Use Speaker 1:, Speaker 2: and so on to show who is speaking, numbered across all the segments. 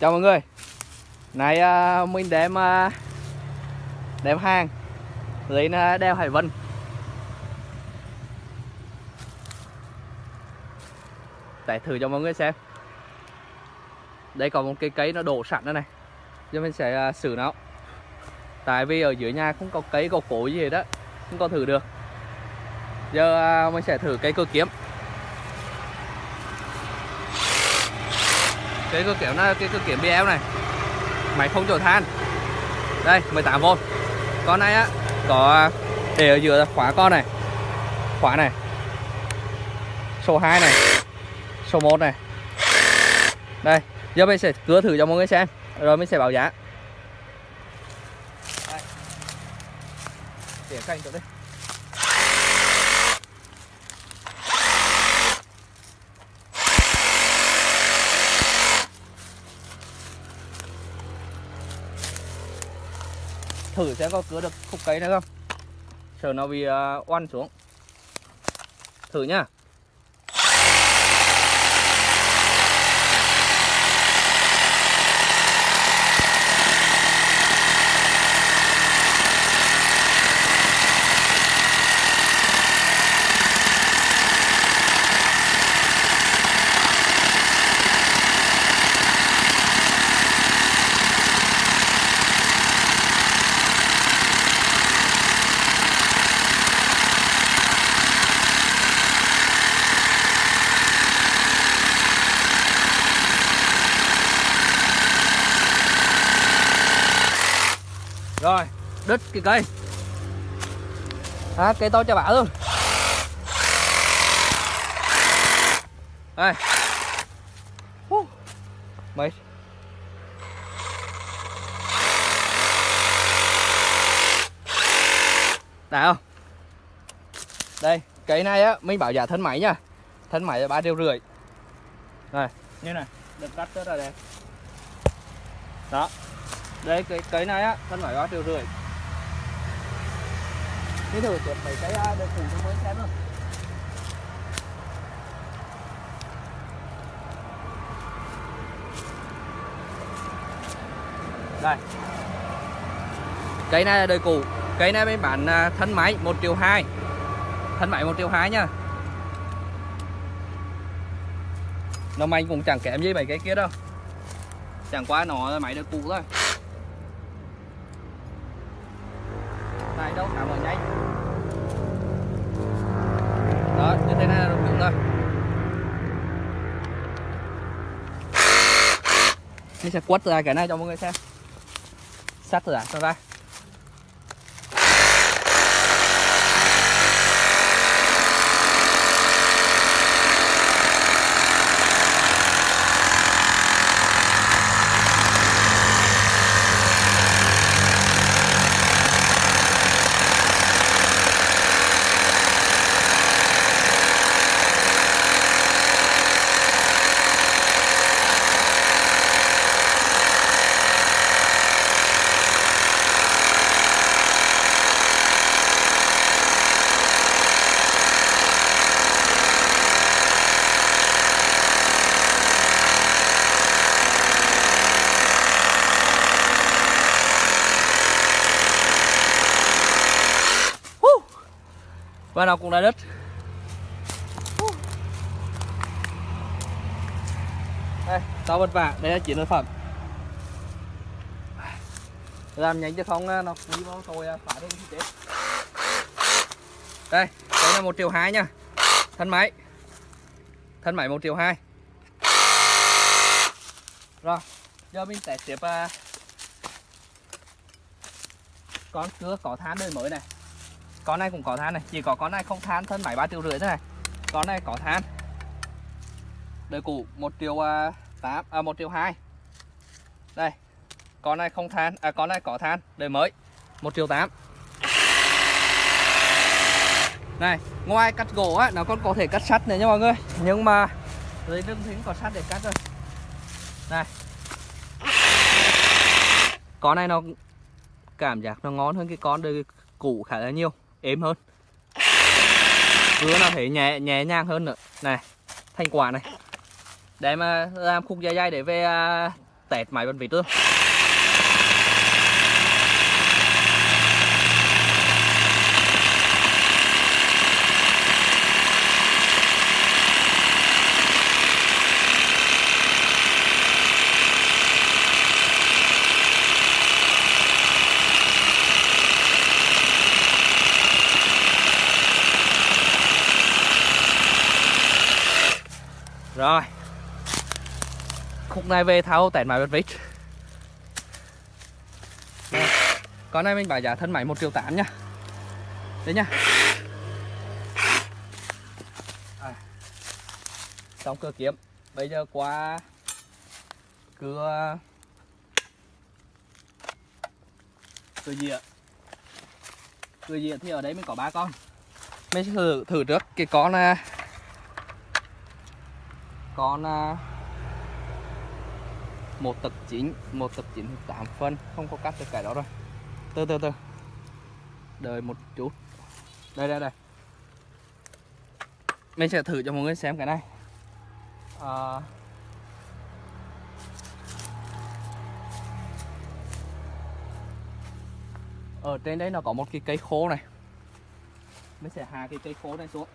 Speaker 1: Chào mọi người. Này uh, mình đem uh, Đem hàng Lên à, uh, đeo Hải Vân. Để thử cho mọi người xem. Đây có một cây cây nó đổ sẵn đây này. Giờ mình sẽ uh, xử nó. Tại vì ở dưới nhà không có cây có cổ gì hết đó Không có thử được. Giờ uh, mình sẽ thử cây cơ kiếm. Cái cơ kiểu là cái cơ kiểm BL này. Máy không chỗ than. Đây 18V Con này á, có, để ở giữa khóa con này. Khóa này. Số 2 này. Số 1 này. Đây, Giờ mình sẽ cưa thử cho mọi người xem. Rồi mình sẽ báo giá. Để canh chỗ đây. Thử xem có cứa được khúc cây nữa không. Sợ nó bị uh, xuống. Thử nhá. Rồi đứt cái cây. À, cây to cho bả luôn. Đây. Uh, mày đã không đây cây này á mình bảo giá thân máy nha. Thân máy là ba triệu rưỡi. Này như này được cắt rất là đẹp đó đấy cái cái này á thân phải ba triệu rưỡi. Thế à, thử tuyệt mấy cái được cùng cho mới xem luôn đây. Cây này là đời cũ. Cây này mới bán à, thân máy 1 triệu 2 thân máy 1 triệu 2 nha. Nó anh cũng chẳng kém gì mấy cái kia đâu. Chẳng qua nó là máy đời cũ thôi. Mình sẽ quất ra cái này cho mọi người xem. Sắt ra à, cho ra. Và nào cũng đã đứt đây tao vất vả đây là chiến lợi phẩm. Làm nhanh chứ không nó quý máu tôi à, phá đến chết. Đây đây là một triệu hai nha. Thân máy. Thân máy một triệu hai. Rồi giờ mình sẽ tiếp uh, con cưa có than đời mới này con này cũng có than này, chỉ có con này không than, thân máy ba triệu rưỡi thế này. Con này có than. Đời cũ một triệu à, tám à một triệu hai. Đây, con này không than à con này có than, đời mới, một triệu tám. Này, ngoài cắt gỗ á, nó còn có thể cắt sắt này nha mọi người. Nhưng mà dưới lưng thì có sắt để cắt rồi. Này. Con này nó cảm giác nó ngon hơn cái con đời cũ khá là nhiều êm hơn. Vừa nó thấy nhẹ nhẹ nhàng hơn nữa. Này thành quả này. Để mà làm khúc dây dây để về à, tẹt máy bên vịt luôn. Rồi. Khúc này về tháo tẹt máy bật vít. Con này mình bảo giá thân máy 1 triệu 8 nha. Đấy nha. À. Xong cửa kiếm. Bây giờ qua Cưa Cưa dịa Cưa dịa thì ở đấy mình có ba con. Mình sẽ thử, thử trước. Cái con à, con à, một tập chính, một tập 9 8 phân không có cắt được cái đó rồi. Từ từ từ. Đợi một chút. Đây đây đây. Mình sẽ thử cho mọi người xem cái này. À, ở trên đấy nó có một cái cây khô này. Mình sẽ hạ cái cây khô này xuống.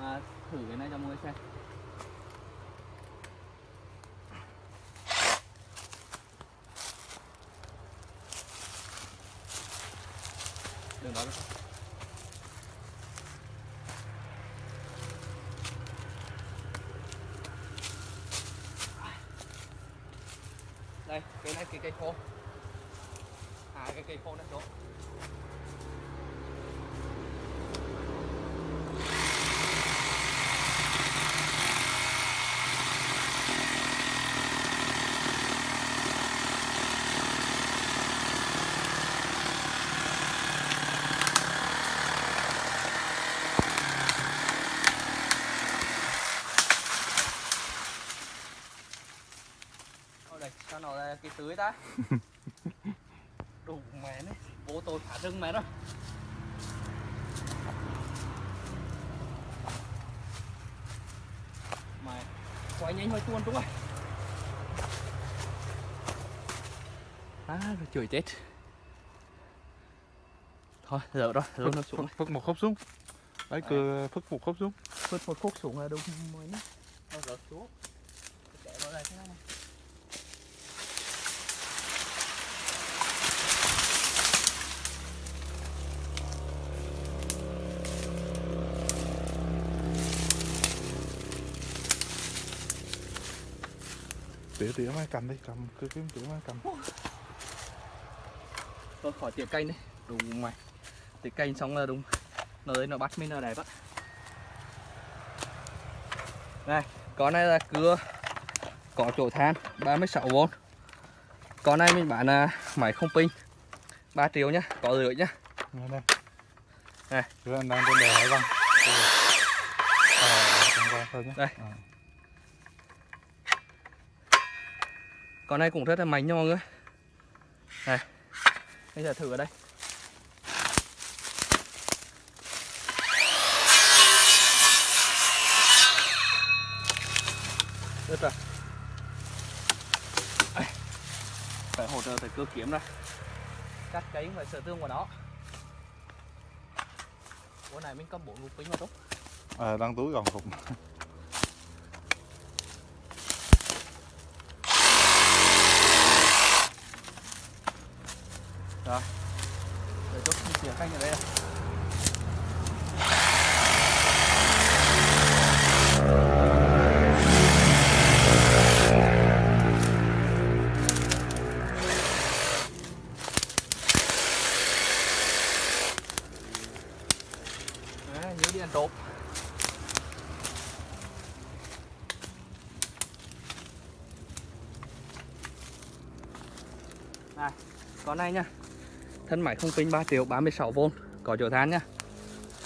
Speaker 1: À, thử cái này cho mọi người xem. Lên đó đây cái này cái cây khô. À cái cây khô nó xuống Ở đây, sao nó là cái tưới ta? Đủ mẹ này, vô tôi phá rừng mẹ rồi. Mẹ, quay nhanh hơi tuôn đúng rồi. À, rồi chửi chết. Thôi, giờ rồi, giờ nó xuống.
Speaker 2: Phức, phức một khúc xuống Đấy cưa phức một khúc xuống
Speaker 1: Phút một khúc xuống là đúng mới nhé. Nó rớt xuống. Để vào đây thế này.
Speaker 2: Tỉa tỉa máy cầm đi cầm cứ kiếm tỉa máy cầm
Speaker 1: Thôi khỏi tiệm canh đi. Đúng mày. Tiệm canh xong là đúng. Nó đấy nó bắt mình là đẹp á. Này Con này là cưa. Có chỗ than 36V Con này mình bán là máy không pin. 3 triệu nhá Có rưỡi nhá.
Speaker 2: Nghe đây
Speaker 1: Này.
Speaker 2: Đang trên đèo hải vân Ờ, con qua thôi nhé
Speaker 1: Đây. Con này cũng rất là mạnh nha mọi người Này Bây giờ thử ở đây. Được rồi Phải hỗ trợ phải cưa kiếm ra. Cắt cái phải sửa tương của nó. Bữa này mình có bốn lục pính mà tốt
Speaker 2: Ờ, đang túi còn cục
Speaker 1: Rồi Để chút chìa khách ở đây này. Đấy, nhớ đi ăn trộm Này, con này nha Thân máy không pin 3 triệu 36V Có chỗ than nhá.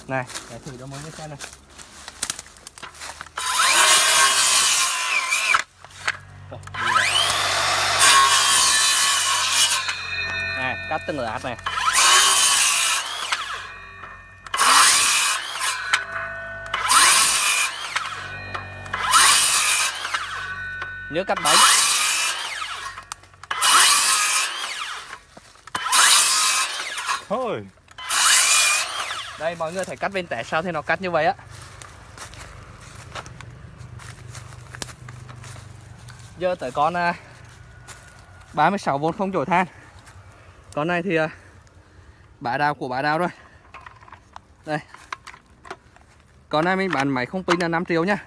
Speaker 1: Này, để thử cho mọi người xem này. Này, cắt từng lát này. Nhớ cắt bánh.
Speaker 2: Thôi.
Speaker 1: Đây, mọi người thấy cắt bên tẻ sao thì nó cắt như vậy á. Giờ tới con à, 36V không chổi than. Con này thì à, bả đào của bả đào rồi. Đây. Con này mình bán máy không pin là 5 triệu nha.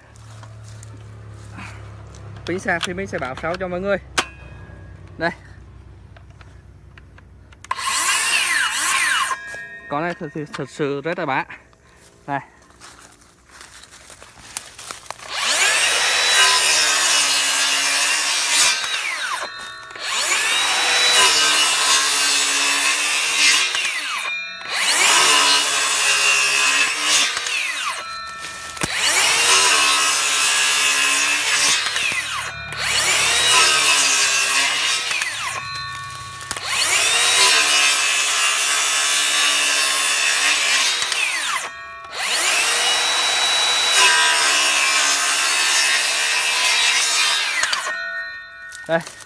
Speaker 1: Pin sạc thì mình sẽ báo sau cho mọi người. Con này thật, sự- thật sự rất là bá. Này đây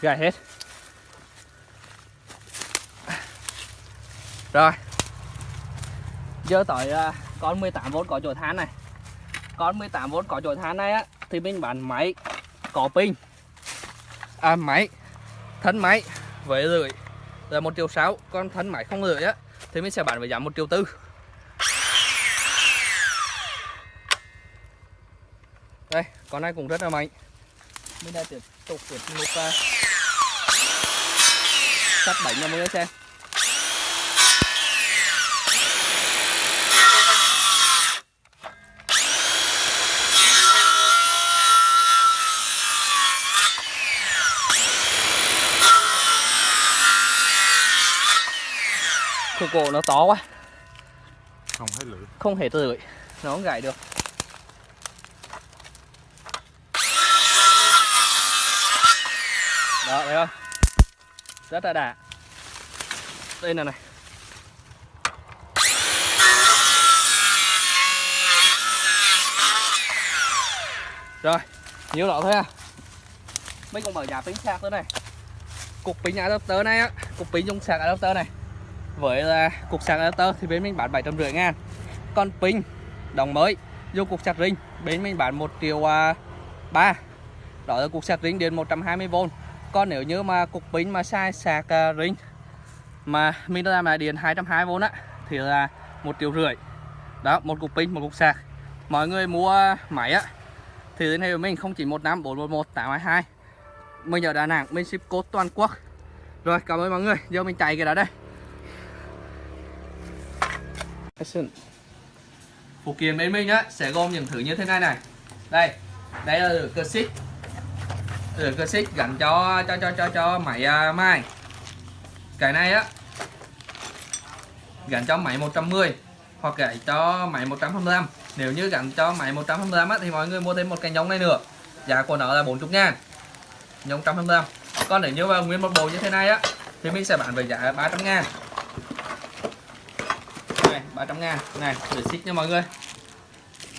Speaker 1: gầy hết rồi. Giờ tới uh, con 18V có chỗ than này. Con 18V có chỗ than này á thì mình bán máy có pin. À máy. Thân máy với lưỡi là một triệu sáu con thân máy không lưỡi á thì mình sẽ bán với giá một triệu tư. Đây con này cũng rất là mạnh. Mình đã tiếp tục tiếp một uh, à sắt bánh cho mọi người xem Khổ cổ nó to quá.
Speaker 2: Không thấy lửa
Speaker 1: không thể tưới nó không gãy được đó thấy không rất là đã. Đây là này. Rồi nhiều đó thôi à mấy con mở nhà pin sạc nữa này. Cục pin adapter này á cục pin dùng sạc adapter này. Với là cục sạc adapter thì bên mình bán 750 ngàn. Còn pin đồng mới vô cục sạc ring bên mình bán một triệu à, ba, đó là cục sạc ring điện 120V còn nếu như mà cục pin mà sai sạc à, ring mà mình làm lại điện 220V á thì là một triệu rưỡi. Đó một cục pin một cục sạc. Mọi người mua máy á thì liên hệ với mình 0915 411 822 mình ở Đà Nẵng mình ship code toàn quốc. Rồi cảm ơn mọi người. Giờ mình chạy cái đó đây. Phụ kiện bên mình á sẽ gồm những thứ như thế này này. Đây đây là lửa cơ xích. Ừ, được cơ xích dành cho cho cho cho cho mày à, mai. Cái này á gắn cho máy 110 hoặc gãy cho máy 125 nếu như gắn cho máy 125 á, thì mọi người mua thêm một cái nhông này nữa. Giá của nó là 40 ngàn. Nhông 125 còn nếu như mà nguyên một bộ như thế này á thì mình sẽ bán với giá 300 ngàn. Này 300 ngàn. Này để xích nha mọi người.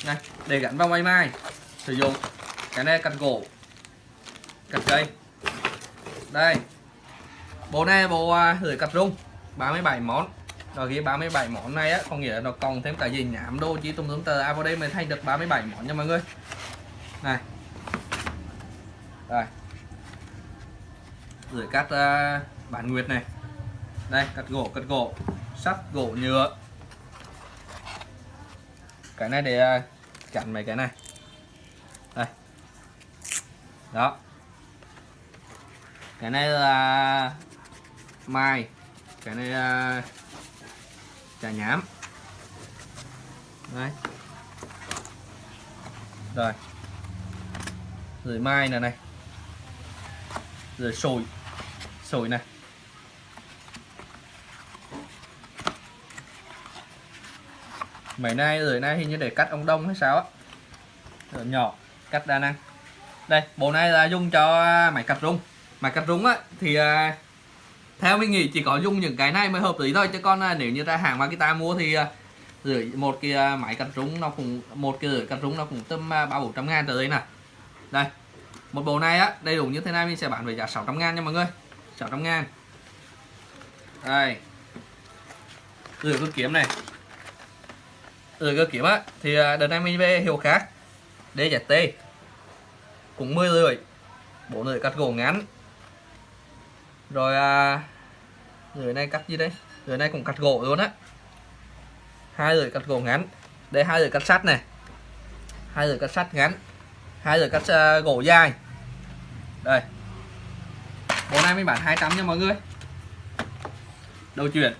Speaker 1: Này để gắn vào máy mai. Sử dụng cái này cắt gỗ cắt cây đây. Bộ này là bộ à, gửi lưỡi cắt rung 37 món. Rồi ghi 37 món này á có nghĩa là nó còn thêm cả gì nhảm đô chỉ tùm tùm tờ. À vào đây mình thay được 37 món nha mọi người. Này. Đây. Lưỡi cắt à, uh, bản nguyệt này. Đây cắt gỗ cắt gỗ. Sắt gỗ nhựa. Cái này để uh, chặn mấy cái này. Đây. Đó cái này là mai. Cái này là chả nhám. Đấy. Rồi. Rồi mai này này. Rồi sồi. Sồi này. Mấy nay, rồi nay hình như để cắt ông đông hay sao á. Nhỏ, cắt đa năng. Đây, bộ này là dùng cho máy cắt rung máy cắt rúng á thì à, theo mình nghĩ chỉ có dùng những cái này mới hợp lý thôi. Chứ còn à, nếu như ra hàng Makita mua thì à, rưỡi một cái à, máy cắt rúng nó cũng một cái rưỡi cắt rúng nó cũng tầm à, ba bốn trăm ngàn tới đây nè. Đây một bộ này á đầy đủ như thế này mình sẽ bán với giá 600 ngàn nha mọi người. 600 ngàn. Đây. Gửi cơ kiếm này. Gửi cơ kiếm á thì à, đợt này mình về hiệu khác. DZT cũng 10 rưỡi bộ rưỡi cắt gỗ ngắn rồi à, rưỡi này cắt gì đây? Người này cũng cắt gỗ luôn á. Hai lưỡi cắt gỗ ngắn. Đây hai lưỡi cắt sắt này. Hai lưỡi cắt sắt ngắn. Hai lưỡi cắt uh, gỗ dài. Đây. Bộ này mình bán 200 nha mọi người. Đầu chuyển.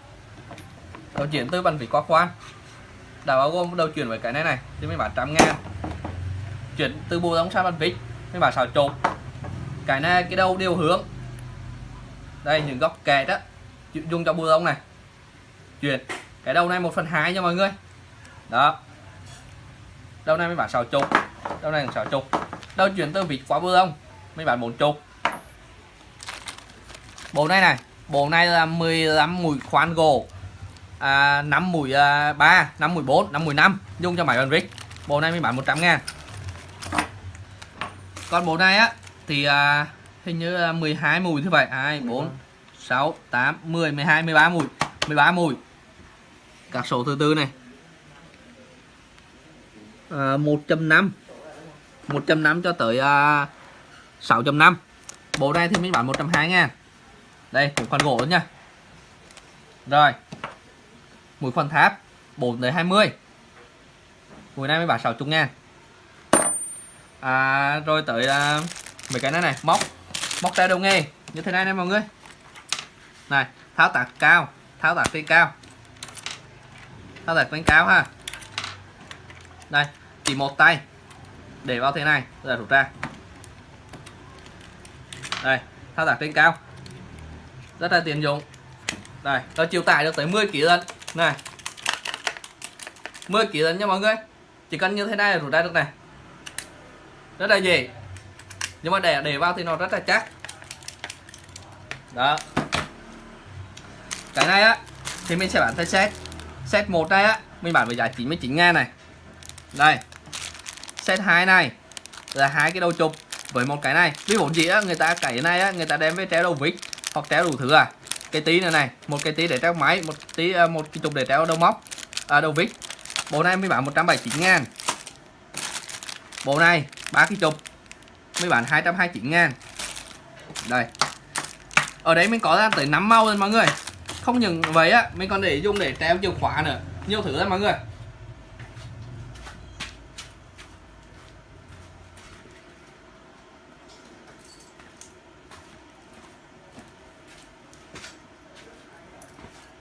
Speaker 1: Đầu chuyển từ bàn vỉ qua khoan đã bao gồm đầu chuyển với cái này này thì mình bán trăm ngàn. Chuyển từ bộ đóng sang bàn vít mình bán xào chột cái này cái đầu điều hướng đây những góc kẹt đó. Dùng cho bùa lông này. Chuyển. Cái đầu này 1 phần 2 nha mọi người. Đó. Đầu này mới bán 6 chục. Đầu này 6 chục. Đầu chuyển từ vịt qua bùa lông mới bán 4 chục. Bộ này này bộ này là 15 mũi khoan gỗ. À, 5 mũi à, 3 5 mũi 4 5 mũi 5 dùng cho máy bàn vít bộ này mới bán 100 ngàn. Còn bộ này á thì à, hình như là 12 mùi như vậy 2 4 6 8 10 12 13 mùi. 13 mùi. Các số thứ tư này. À, 1.5 1.5 cho tới à, 6.5 bộ này thì mình bán 120 ngàn. Đây cũng khoan gỗ nữa nha. Rồi. Mũi khoan tháp. 4 tới 20 mũi này mới bán 60 ngàn. À, rồi tới à, mấy cái này này. Móc móc tay đầu nghề như thế này nè mọi người. Này, tháo tạc cao, tháo tạc trên cao. Tháo tạc trên cao ha. Đây, chỉ một tay. Để vào thế này rồi rút ra. Đây, tháo tạc trên cao. Rất là tiện dụng. Đây, nó chịu tải được tới 10 kg lần này. 10 kg lần nha mọi người. Chỉ cần như thế này là rút ra được này. Rất là dễ nhưng mà để để vào thì nó rất là chắc. Đó. Cái này á thì mình sẽ bán theo set. Set một này á mình bán với giá 99 ngàn này. Đây. Set 2 này là hai cái đầu chụp với một cái này. Ví dụ gì á người ta cái này á người ta đem với treo đầu vít hoặc treo đủ thứ à. Cái tí này này một cái tí để treo máy một tí à, một cái chụp để treo đầu móc à, đầu vít. Bộ này mới bán 179 ngàn. Bộ này ba cái chụp mới bán 229 ngàn. Đây. Ở đấy mình có ra tới 5 màu rồi mọi người. Không những vậy á, mình còn để dùng để treo chìa khóa nữa. Nhiều thứ lắm mọi người.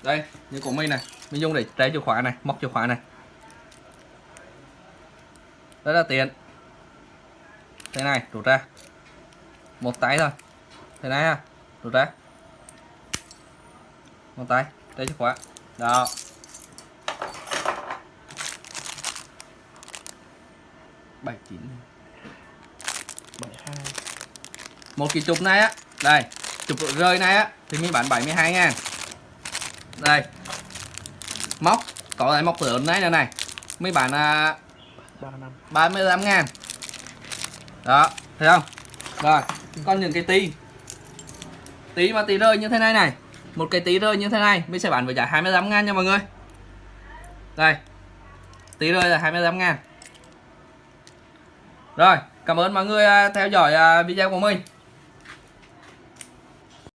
Speaker 1: Đây, như của mình này. Mình dùng để treo chìa khóa này, móc chìa khóa này. Rất là tiện thế này rút ra. Một tay thôi. Thế này ha rút ra. Một tay đây chìa khóa. Đó. Bảy chín.
Speaker 2: Bảy hai.
Speaker 1: Một cái chụp này á. Đây chụp rơi này á thì mình bán 72 ngàn. Đây. Móc có lại móc lớn này nữa này. Mới bán à,
Speaker 2: ba năm.
Speaker 1: 35 ngàn đó, thấy không? Rồi, con những cái tí. Tí mà tí rơi như thế này này. Một cái tí rơi như thế này, mình sẽ bán với giá 25 ngàn nha mọi người. Đây, tí rơi là 25 ngàn. Rồi, cảm ơn mọi người à, theo dõi à, video của mình.